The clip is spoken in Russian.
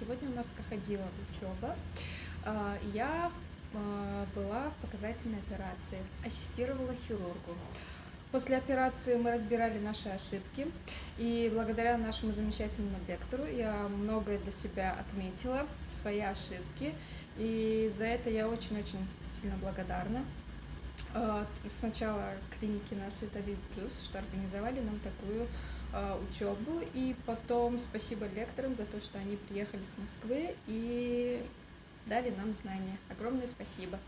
Сегодня у нас проходила учеба. А, Я а, была в показательной операции, ассистировала хирургу. После операции мы разбирали наши ошибки, и благодаря нашему замечательному лектору я многое для себя отметила, свои ошибки, и за это я очень-очень сильно благодарна. А, Сначала клиники нашей Тавид Плюс, что организовали нам такую а, учебу, и потом спасибо лекторам за то, что они приехали с Москвы и дали нам знания. Огромное спасибо.